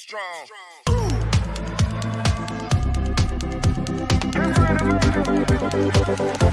strong. strong.